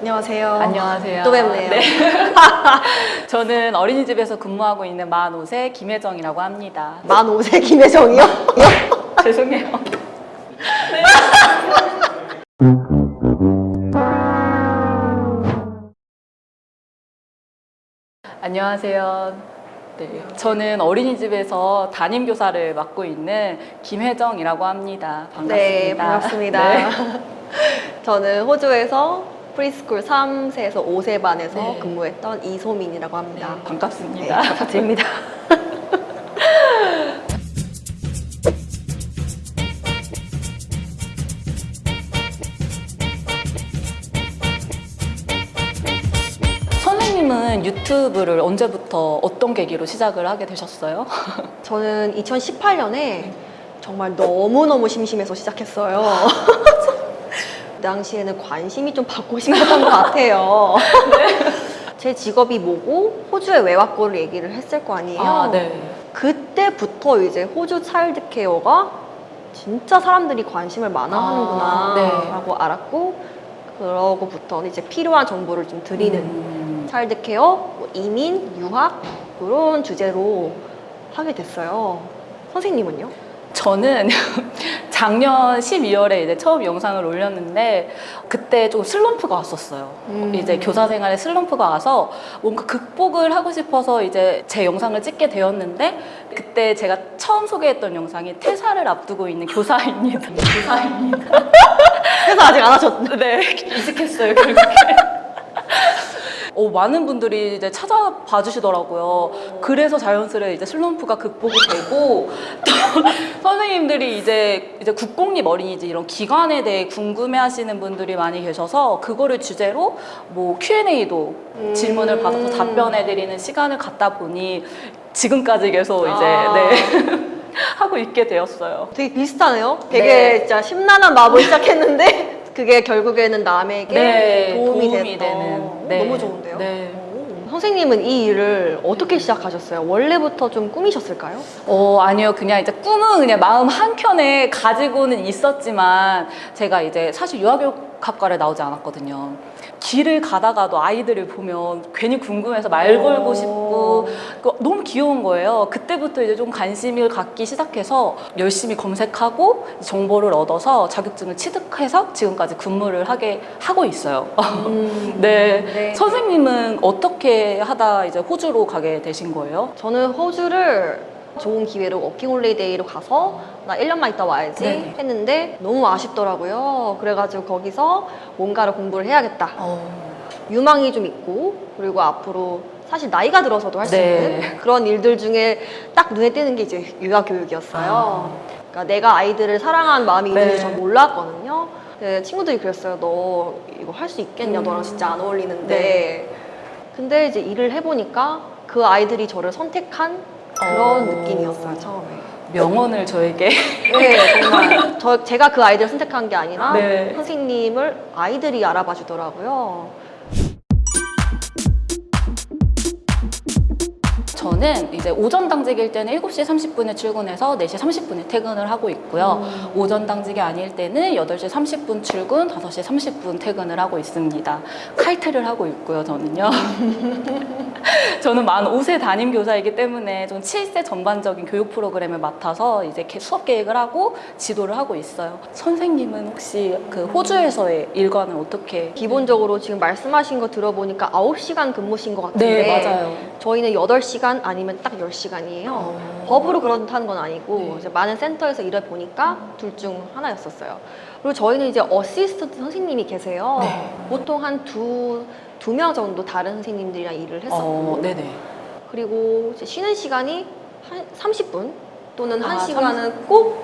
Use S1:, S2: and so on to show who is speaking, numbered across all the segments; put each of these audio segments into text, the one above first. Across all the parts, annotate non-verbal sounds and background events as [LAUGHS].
S1: 안녕하세요.
S2: 안녕하세요.
S1: 또 뵙네요.
S2: 네. [LAUGHS] 저는 어린이집에서 근무하고 있는 만 5세 김혜정이라고 합니다.
S1: 만 5세 김혜정이요? [LAUGHS]
S2: 죄송해요. 안녕하세요. 네, 저는 어린이집에서 담임 교사를 맡고 있는 김혜정이라고 합니다. 반갑습니다.
S1: 네, 반갑습니다.
S2: 네.
S1: 저는 호주에서 preschool 3세에서 5세 반에서
S2: 네.
S1: 근무했던 이소민이라고 합니다.
S2: 네,
S1: 네,
S2: 반갑습니다. [LAUGHS] 선생님은 유튜브를 언제부터 어떤 계기로 시작을 하게 되셨어요? [LAUGHS]
S1: 저는 2018년에 정말 너무너무 심심해서 시작했어요. [LAUGHS] 그 당시에는 관심이 좀 받고 싶었던 것 같아요. [LAUGHS] 제 직업이 뭐고 왜 왔고를 얘기를 했을 거 아니에요.
S2: 아, 네.
S1: 그때부터 이제 호주 차일드 케어가 진짜 사람들이 관심을 많아
S2: 아,
S1: 하는구나
S2: 네.
S1: 라고 알았고 그러고부터 이제 필요한 정보를 좀 드리는
S2: 음,
S1: 차일드 케어, 뭐 이민, 유학 그런 주제로 하게 됐어요. 선생님은요?
S2: 저는 작년 12월에 이제 처음 영상을 올렸는데 그때 좀 슬럼프가 왔었어요.
S1: 음.
S2: 이제 교사 생활에 슬럼프가 와서 뭔가 극복을 하고 싶어서 이제 제 영상을 찍게 되었는데 그때 제가 처음 소개했던 영상이 퇴사를 앞두고 있는 교사입니다. 교사입니다. [LAUGHS]
S1: 그래서 아직 안 하셨.
S2: 네, 이직했어요, 결국에. 어, 많은 분들이 이제 찾아봐 주시더라고요. 그래서 자연스레 이제 슬럼프가 극복이 되고 [LAUGHS] 또 선생님들이 이제 이제 국공립 어린이집 이런 기관에 대해 궁금해하시는 분들이 많이 계셔서 그거를 주제로 뭐 Q&A도
S1: 음.
S2: 질문을 받아서 답변해드리는 시간을 갖다 보니 지금까지 계속 이제
S1: 아.
S2: 네 [LAUGHS] 하고 있게 되었어요.
S1: 되게 비슷하네요. 되게
S2: 네.
S1: 진짜 심란한 마음으로 시작했는데 [LAUGHS] 그게 결국에는 남에게
S2: 네,
S1: 도움이,
S2: 도움이. 되는.
S1: 오,
S2: 네.
S1: 너무 좋은데요?
S2: 네.
S1: 오. 선생님은 이 일을 어떻게 시작하셨어요? 원래부터 좀 꾸미셨을까요?
S2: 어, 아니요. 그냥 이제 꿈은 그냥 마음 한켠에 가지고는 있었지만 제가 이제 사실 유아교육학과를 나오지 않았거든요. 길을 가다가도 아이들을 보면 괜히 궁금해서 말
S1: 오.
S2: 걸고 싶고 그 너무 귀여운 거예요. 그때부터 이제 좀 관심을 갖기 시작해서 열심히 검색하고 정보를 얻어서 자격증을 취득해서 지금까지 근무를 하게 하고 있어요. [LAUGHS]
S1: 음,
S2: 네.
S1: 네.
S2: 선생님은 어떻게 하다 이제 호주로 가게 되신 거예요?
S1: 저는 호주를 좋은 기회로 워킹홀리데이로 가서 나 1년만 있다 와야지
S2: 네.
S1: 했는데 너무 아쉽더라고요. 그래가지고 거기서 뭔가를 공부를 해야겠다. 유망이 좀 있고 그리고 앞으로 사실 나이가 들어서도 할수
S2: 네.
S1: 있는 그런 일들 중에 딱 눈에 띄는 게 이제 유아 교육이었어요. 그러니까 내가 아이들을 사랑하는 마음이 있는지
S2: 네.
S1: 전 몰랐거든요. 근데 친구들이 그랬어요. 너 이거 할 수 있겠냐?
S2: 음.
S1: 너랑 진짜 안 어울리는데.
S2: 네.
S1: 근데 이제 일을 해보니까 그 아이들이 저를 선택한 그런
S2: 어.
S1: 느낌이었어요 처음에.
S2: 명언을 저에게
S1: 네, 정말 저 제가 그 아이들을 선택한 게 아니라
S2: 네.
S1: 선생님을 아이들이 알아봐 주더라고요.
S2: 저는 이제 오전 당직일 때는 7시 30분에 출근해서 4시 30분에 퇴근을 하고 있고요.
S1: 음.
S2: 오전 당직이 아닐 때는 8시 30분 출근, 5시 30분 퇴근을 하고 있습니다. 칼퇴를 하고 있고요, 저는요. [LAUGHS] 저는 만 5세 담임 교사이기 때문에 좀 7세 전반적인 교육 프로그램을 맡아서 이제 개- 수업 계획을 하고 지도를 하고 있어요. 선생님은 혹시 그 호주에서의 일과는 어떻게?
S1: 기본적으로 지금 말씀하신 거 들어보니까 9시간 근무신 것 같은데
S2: 네, 맞아요.
S1: 저희는 8시간 아니면 딱 10시간이에요.
S2: 어.
S1: 법으로 그렇다는 건 아니고
S2: 네.
S1: 이제 많은 센터에서 일을 보니까 둘 중 하나였었어요. 그리고 저희는 이제 assistant 선생님이 계세요.
S2: 네.
S1: 보통 한 두 두 명 정도 다른 선생님들이랑 일을 했었고
S2: 어.
S1: 그리고 쉬는 시간이 한 30분 또는
S2: 아,
S1: 1시간은 꼭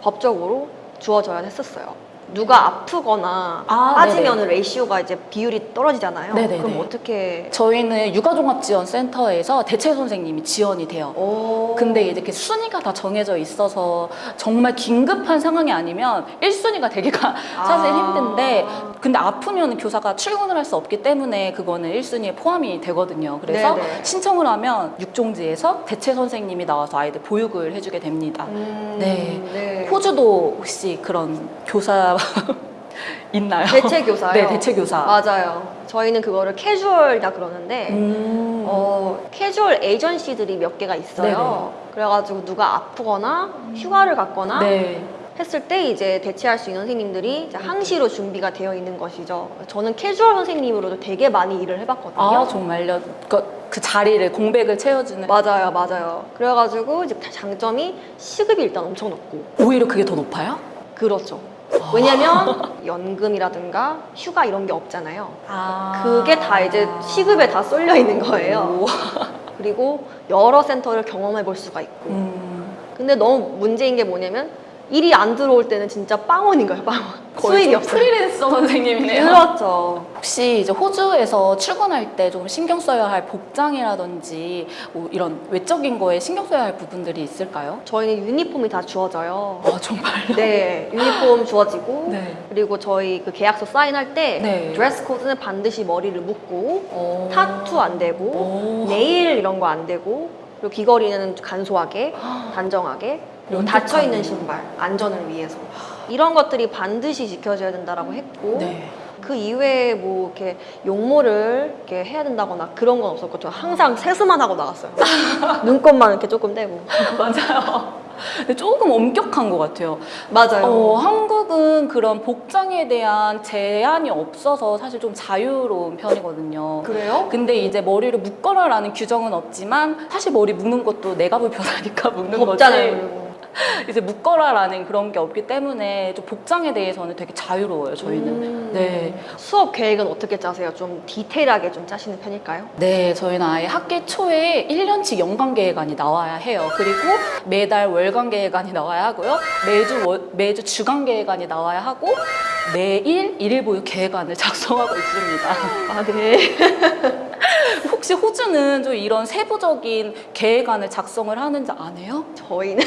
S1: 법적으로 주어져야 했었어요. 누가 아프거나
S2: 아,
S1: 빠지면 ratio가 이제 비율이 떨어지잖아요.
S2: 네네네.
S1: 그럼 어떻게
S2: 저희는 육아종합지원센터에서 대체 선생님이 지원이 돼요.
S1: 오.
S2: 근데 이제 이렇게 순위가 다 정해져 있어서 정말 긴급한 상황이 아니면 1순위가 되기가 [LAUGHS] 사실
S1: 아.
S2: 힘든데 근데 아프면 교사가 출근을 할 수 없기 때문에 그거는 1순위에 포함이 되거든요. 그래서
S1: 네네.
S2: 신청을 하면 육종지에서 대체 선생님이 나와서 아이들 보육을 해주게 됩니다.
S1: 음,
S2: 네.
S1: 네.
S2: 호주도 혹시 그런 교사 [LAUGHS] 있나요?
S1: 대체 교사요.
S2: 네, 대체 교사.
S1: 맞아요. 저희는 그거를 캐주얼이라 그러는데
S2: 음.
S1: 어, 캐주얼 에이전시들이 몇 개가 있어요. 그래가지고 누가 아프거나 휴가를 갔거나
S2: 네.
S1: 했을 때 이제 대체할 수 있는 선생님들이 항시로 준비가 되어 있는 것이죠. 저는 캐주얼 선생님으로도 되게 많이 일을 해봤거든요.
S2: 아 정말요? 그, 그 자리를 공백을 채워주는.
S1: 맞아요, 맞아요. 그래가지고 이제 장점이 시급이 일단 엄청 높고
S2: 오히려 그게 더 높아요?
S1: 그렇죠. 왜냐면 연금이라든가 휴가 이런 게 없잖아요.
S2: 아.
S1: 그게 다 이제 시급에 다 쏠려 있는 거예요.
S2: 오.
S1: 그리고 여러 센터를 경험해 볼 수가 있고.
S2: 음.
S1: 근데 너무 문제인 게 뭐냐면 일이 안 들어올 때는 진짜 빵원인 거예요, 빵원. 수입이
S2: 좀
S1: 없어요.
S2: 프리랜서 [LAUGHS] 선생님이네요.
S1: 그렇죠.
S2: 혹시 이제 호주에서 출근할 때 좀 신경 써야 할 복장이라든지 뭐 이런 외적인 거에 신경 써야 할 부분들이 있을까요?
S1: 저희는 유니폼이 다 주어져요.
S2: 아 정말요?
S1: 네, 유니폼 주어지고 [LAUGHS]
S2: 네.
S1: 그리고 저희 그 계약서 사인할 때
S2: 네.
S1: 드레스 코드는 반드시 머리를 묶고
S2: 오.
S1: 타투 안 되고
S2: 오.
S1: 네일 이런 거 안 되고 그리고 귀걸이는 간소하게 단정하게 그리고
S2: 엄격하네.
S1: 닫혀 있는 신발 안전을 위해서 이런 것들이 반드시 지켜져야 된다라고 했고
S2: 네.
S1: 그 이외에 뭐 이렇게 용모를 이렇게 해야 된다거나 그런 건 없었고 저 항상 세수만 하고 나갔어요. [LAUGHS] 눈곱만 이렇게 조금 떼고. [LAUGHS]
S2: 맞아요. 조금 엄격한 것 같아요.
S1: 맞아요.
S2: 어, 한국은 그런 복장에 대한 제한이 없어서 사실 좀 자유로운 편이거든요.
S1: 그래요?
S2: 근데 이제 머리를 묶어라라는 규정은 없지만 사실 머리 묶는 것도 내가 불편하니까 묶는. 거지.
S1: 그리고. [LAUGHS]
S2: 이제 묶어라라는 그런 게 없기 때문에 좀 복장에 대해서는 되게 자유로워요. 저희는.
S1: 음.
S2: 네.
S1: 수업 계획은 어떻게 짜세요? 좀 디테일하게 좀 짜시는 편일까요?
S2: 네, 저희는 아예 학기 초에 1년치 연간 계획안이 나와야 해요. 그리고 매달 월간 계획안이 나와야 하고요. 매주 월- 매주 주간 계획안이 나와야 하고 매일 일일 보유 계획안을 [LAUGHS] 작성하고 있습니다.
S1: 아, 네. [LAUGHS]
S2: 혹시 호주는 좀 이런 세부적인 계획안을 작성을 하는지 아세요?
S1: 저희는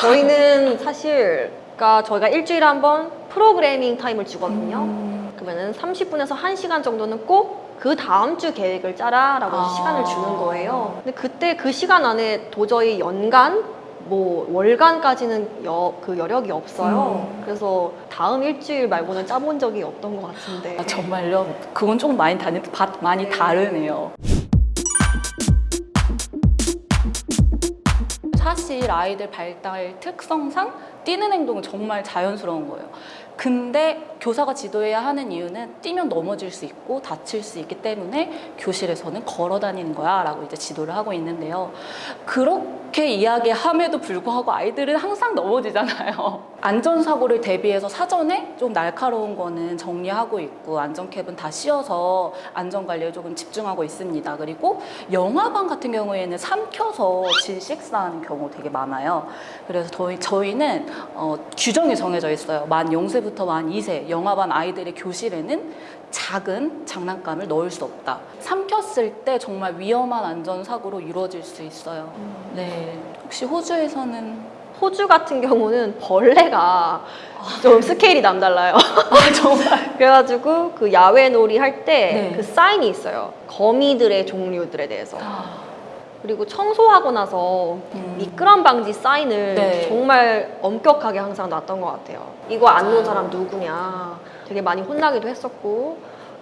S1: 저희는 사실 그러니까 저희가 일주일에 한 번 프로그래밍 타임을 주거든요.
S2: 음.
S1: 그러면은 30분에서 1시간 정도는 꼭 그 다음 주 계획을 짜라 라고
S2: 아.
S1: 시간을 주는 거예요. 근데 그때 그 시간 안에 도저히 연간 뭐 월간까지는 여, 그 여력이 없어요.
S2: 음.
S1: 그래서 다음 일주일 말고는 짜본 적이 없던 것 같은데.
S2: 아, 정말요? 그건 조금 많이, 다니, 바- 많이
S1: 네.
S2: 다르네요. 사실 아이들 발달 특성상 뛰는 행동은 정말 자연스러운 거예요. 근데 교사가 지도해야 하는 이유는 뛰면 넘어질 수 있고 다칠 수 있기 때문에 교실에서는 걸어 다니는 거야 라고 이제 지도를 하고 있는데요. 그렇게 이야기함에도 불구하고 아이들은 항상 넘어지잖아요. [LAUGHS] 안전사고를 대비해서 사전에 좀 날카로운 거는 정리하고 있고 안전캡은 다 씌워서 안전관리에 조금 집중하고 있습니다. 그리고 영화관 같은 경우에는 삼켜서 질식사하는 경우 되게 많아요. 그래서 저희, 저희는 어, 규정이 정해져 있어요. 만 0세부터 만 2세 영화반 아이들의 교실에는 작은 장난감을 넣을 수 없다. 삼켰을 때 정말 위험한 안전사고로 이루어질 수 있어요. 네. 혹시 호주에서는
S1: 호주 같은 경우는 벌레가 좀 스케일이 남달라요. [LAUGHS]
S2: 아, 정말 [LAUGHS]
S1: 그래가지고 그 야외 놀이 할때
S2: 네.
S1: 그 사인이 있어요. 거미들의 종류들에 대해서. 그리고 청소하고 나서
S2: 음.
S1: 미끄럼 방지 사인을
S2: 네.
S1: 정말 엄격하게 항상 놨던 것 같아요. 이거 안 놓은 사람 누구냐. 되게 많이 혼나기도 했었고.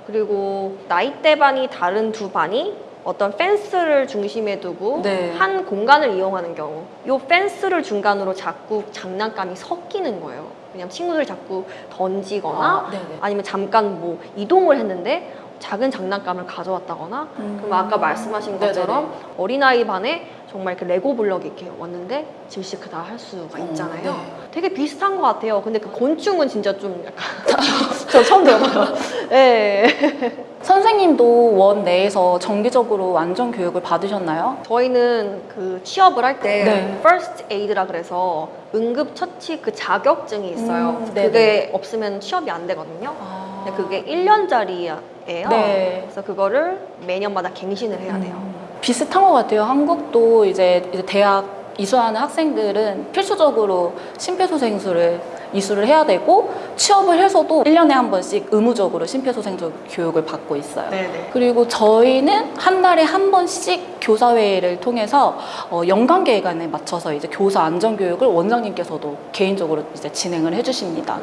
S1: 그리고 나이대반이 다른 두 반이 어떤 펜스를 중심에 두고
S2: 네.
S1: 한 공간을 이용하는 경우 이 펜스를 중간으로 자꾸 장난감이 섞이는 거예요. 왜냐면 친구들 자꾸 던지거나
S2: 아, 네네.
S1: 아니면 잠깐 뭐 이동을 했는데 작은 장난감을 가져왔다거나
S2: 음.
S1: 그럼 아까 말씀하신
S2: 네네네.
S1: 것처럼 어린아이 반에 정말 이렇게 레고 블럭이 이렇게 왔는데 질식 다할 수가 있잖아요.
S2: 네.
S1: 되게 비슷한 것 같아요. 근데 그 곤충은 진짜 좀 약간 [LAUGHS] 저 처음 들어봐요. 네.
S2: 선생님도 원 내에서 정기적으로 안전 교육을 받으셨나요?
S1: 저희는 그 취업을 할때
S2: 네.
S1: first aid라 그래서 응급처치 그 자격증이 있어요.
S2: 음, 네네.
S1: 그게 없으면 취업이 안 되거든요.
S2: 아.
S1: 근데 그게 1년짜리 예요.
S2: 네.
S1: 그래서 그거를 매년마다 갱신을 해야 돼요.
S2: 비슷한 것 같아요. 한국도 이제, 이제 대학 이수하는 학생들은 필수적으로 심폐소생술을 이수를 해야 되고 취업을 해서도 1년에 한 번씩 의무적으로 심폐소생술 교육을 받고 있어요.
S1: 네네.
S2: 그리고 저희는 한 달에 한 번씩 교사회의를 통해서 어, 연간 계획안에 맞춰서 이제 교사 안전 교육을 원장님께서도 개인적으로 이제 진행을 해주십니다.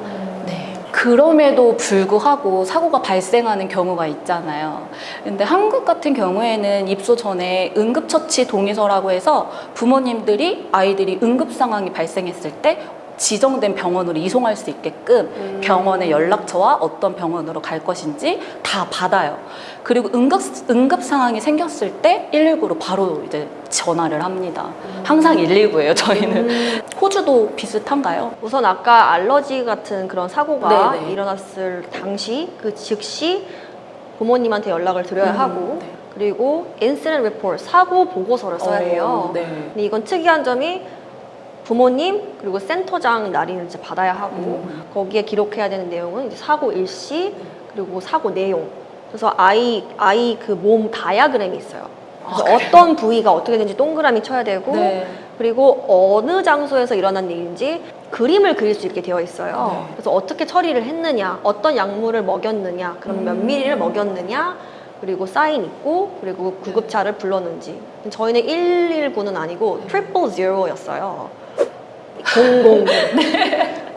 S2: 네. 그럼에도 불구하고 사고가 발생하는 경우가 있잖아요. 근데 한국 같은 경우에는 입소 전에 응급처치 동의서라고 해서 부모님들이 아이들이 응급 상황이 발생했을 때 지정된 병원으로 이송할 수 있게끔 병원의 연락처와 어떤 병원으로 갈 것인지 다 받아요. 그리고 응급, 응급 상황이 생겼을 때 119로 바로 이제 전화를 합니다. 항상 119예요, 저희는. [LAUGHS] 호주도 비슷한가요?
S1: 우선 아까 알러지 같은 그런 사고가
S2: 네네.
S1: 일어났을 당시 그 즉시 부모님한테 연락을 드려야
S2: 음,
S1: 하고
S2: 네.
S1: 그리고 incident report 사고 보고서를 써야 해요.
S2: 어, 네.
S1: 근데 이건 특이한 점이 부모님 그리고 센터장 날인을 이제 받아야 하고
S2: 음.
S1: 거기에 기록해야 되는 내용은 이제 사고 일시 그리고 사고 내용. 그래서 아이 아이 그 몸 다이아그램이 있어요. 그래서
S2: 아?
S1: 어떤 부위가 어떻게 되는지 동그라미 쳐야 되고
S2: 네.
S1: 그리고 어느 장소에서 일어난 일인지 그림을 그릴 수 있게 되어 있어요.
S2: 네.
S1: 그래서 어떻게 처리를 했느냐, 어떤 약물을 먹였느냐, 그럼 몇
S2: 음.
S1: 미리를 먹였느냐, 그리고 사인 있고, 그리고 구급차를 불렀는지. 저희는 119는 아니고 triple zero였어요. 000.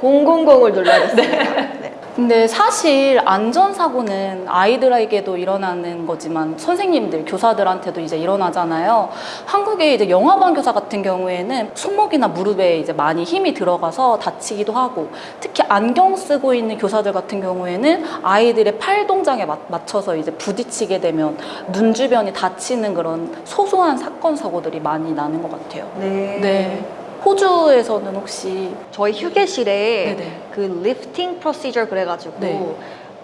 S1: 000을 눌러야 됐습니다. 네.
S2: 근데 사실 안전사고는 아이들에게도 일어나는 거지만 선생님들, 교사들한테도 이제 일어나잖아요. 한국의 이제 영아반 교사 같은 경우에는 손목이나 무릎에 이제 많이 힘이 들어가서 다치기도 하고 특히 안경 쓰고 있는 교사들 같은 경우에는 아이들의 팔 동작에 맞- 맞춰서 이제 부딪히게 되면 눈 주변이 다치는 그런 소소한 사건, 사고들이 많이 나는 것 같아요.
S1: 네.
S2: 네. 호주에서는 혹시
S1: 저희 휴게실에
S2: 네네.
S1: 그 lifting procedure 그래가지고
S2: 네.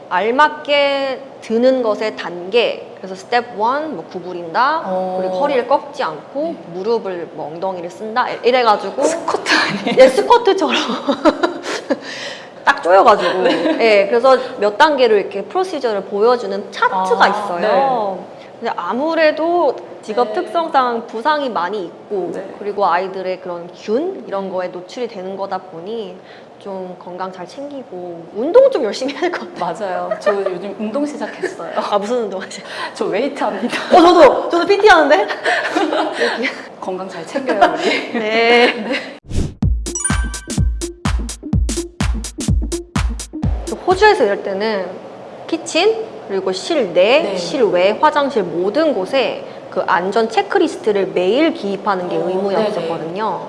S1: 알맞게 드는 것의 단계 그래서 스텝 1, 뭐 구부린다
S2: 어.
S1: 그리고 허리를 꺾지 않고 무릎을 뭐 엉덩이를 쓴다 이래가지고
S2: 스쿼트 아니에요?
S1: 예, 스쿼트처럼 [LAUGHS] 딱 조여가지고 예, 그래서 몇 단계로 이렇게 프로시저를 보여주는 차트가
S2: 아,
S1: 있어요 근데 아무래도 직업
S2: 네.
S1: 특성상 부상이 많이 있고
S2: 네.
S1: 그리고 아이들의 그런 균 이런 거에 노출이 되는 거다 보니 좀 건강 잘 챙기고 운동 좀 열심히 해야 될 것 같아요.
S2: 맞아요. 저 요즘 운동 시작했어요.
S1: 아 무슨 운동 하세요?
S2: 저 웨이트 합니다.
S1: 어 저도 저도 PT 하는데. [LAUGHS]
S2: 건강 잘 챙겨요, 우리. [LAUGHS]
S1: 네. 호주에서 일할 때는 키친 그리고 실내,
S2: 네.
S1: 실외, 화장실 모든 곳에 그 안전 체크리스트를 매일 기입하는 게
S2: 어,
S1: 의무였었거든요.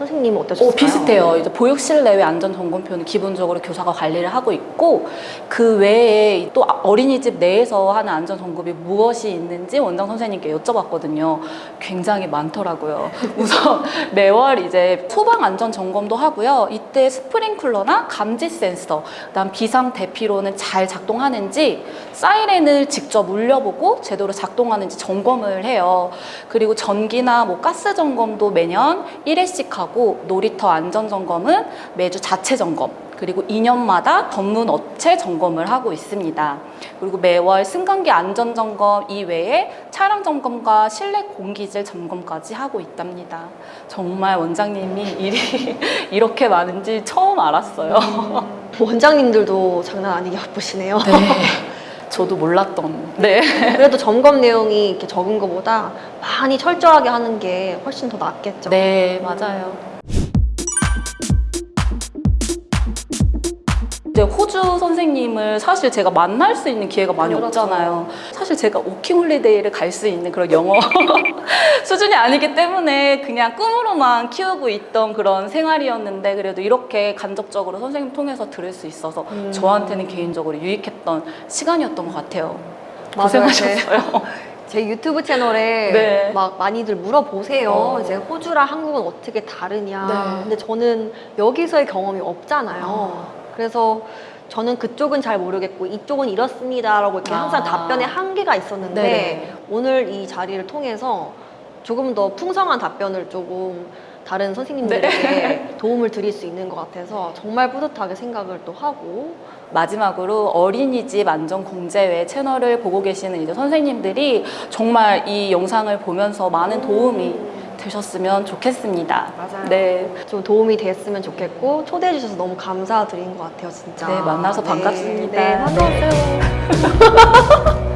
S1: 선생님은 어떠셨어요?
S2: 오, 비슷해요. 이제 보육 실 내외 안전 점검표는 기본적으로 교사가 관리를 하고 있고 그 외에 또 어린이집 내에서 하는 안전 점검이 무엇이 있는지 원장 선생님께 여쭤봤거든요. 굉장히 많더라고요. [LAUGHS] 우선 매월 이제 소방 안전 점검도 하고요. 이때 스프링클러나 감지 센서, 그다음 비상 대피로는 잘 작동하는지 사이렌을 직접 울려보고 제대로 작동하는지 점검을 해요. 그리고 전기나 뭐 가스 점검도 매년 1회씩 하고 놀이터 안전 점검은 매주 자체 점검 그리고 2년마다 전문 업체 점검을 하고 있습니다. 그리고 매월 승강기 안전 점검 이외에 차량 점검과 실내 공기질 점검까지 하고 있답니다. 정말 원장님이 일이 [LAUGHS] 이렇게 많은지 처음 알았어요.
S1: 원장님들도 장난 아니게 바쁘시네요.
S2: 네. 저도 몰랐던. 네. [LAUGHS]
S1: 그래도 점검 내용이 이렇게 적은 것보다 많이 철저하게 하는 게 훨씬 더 낫겠죠.
S2: 네, 맞아요. 이제 호주 선생님을 사실 제가 만날 수 있는 기회가 많이
S1: 그렇죠.
S2: 없잖아요. 사실 제가 워킹 홀리데이를 갈 수 있는 그런 영어 [LAUGHS] 수준이 아니기 때문에 그냥 꿈으로만 키우고 있던 그런 생활이었는데 그래도 이렇게 간접적으로 선생님 통해서 들을 수 있어서
S1: 음.
S2: 저한테는 개인적으로 유익했던 시간이었던 것 같아요.
S1: 맞아요.
S2: 고생하셨어요. [LAUGHS]
S1: 제 유튜브 채널에
S2: 네.
S1: 막 많이들 물어보세요.
S2: 어.
S1: 이제 호주랑 한국은 어떻게 다르냐.
S2: 네.
S1: 근데 저는 여기서의 경험이 없잖아요. 그래서 저는 그쪽은 잘 모르겠고 이쪽은 이렇습니다 라고 이렇게 항상
S2: 아.
S1: 답변에 한계가 있었는데
S2: 네네.
S1: 오늘 이 자리를 통해서 조금 더 풍성한 답변을 조금 다른 선생님들에게
S2: 네. [LAUGHS]
S1: 도움을 드릴 수 있는 것 같아서 정말 뿌듯하게 생각을 또 하고
S2: 마지막으로 어린이집 안전 공제회 채널을 보고 계시는 이제 선생님들이 정말 이 영상을 보면서 많은 도움이 되셨으면 좋겠습니다.
S1: 맞아요.
S2: 네.
S1: 좀 도움이 됐으면 좋겠고 초대해 주셔서 너무 감사드린 것 같아요 진짜
S2: 네, 만나서 반갑습니다.
S1: 네, 네, 반가웠어요 [LAUGHS]